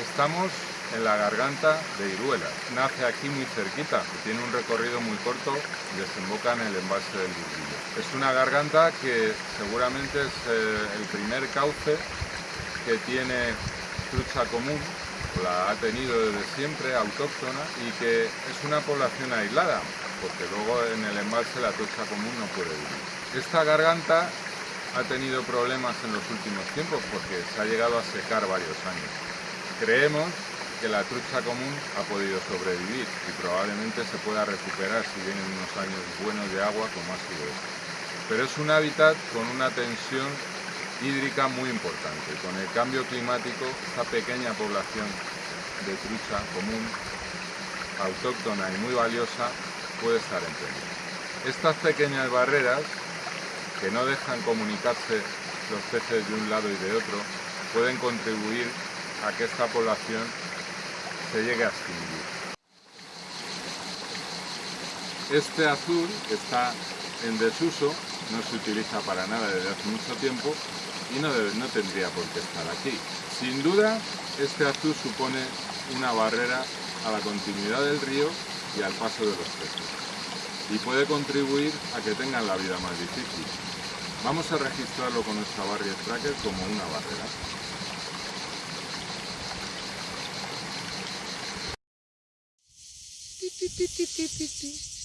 Estamos en la garganta de Iruela. Nace aquí muy cerquita, tiene un recorrido muy corto y desemboca en el embalse del Burguillo. Es una garganta que seguramente es eh, el primer cauce que tiene trucha común, la ha tenido desde siempre, autóctona, y que es una población aislada, porque luego en el embalse la trucha común no puede vivir. Esta garganta ha tenido problemas en los últimos tiempos porque se ha llegado a secar varios años. Creemos que la trucha común ha podido sobrevivir y probablemente se pueda recuperar si vienen unos años buenos de agua como ha sido este. Pero es un hábitat con una tensión hídrica muy importante. Con el cambio climático, esta pequeña población de trucha común, autóctona y muy valiosa, puede estar en peligro. Estas pequeñas barreras que no dejan comunicarse los peces de un lado y de otro, pueden contribuir a que esta población se llegue a extinguir. Este azul está en desuso, no se utiliza para nada desde hace mucho tiempo y no, tendría por qué estar aquí. Sin duda, este azul supone una barrera a la continuidad del río y al paso de los peces y puede contribuir a que tengan la vida más difícil. Vamos a registrarlo con nuestra barrier tracker como una barrera. Pi, pi, pi,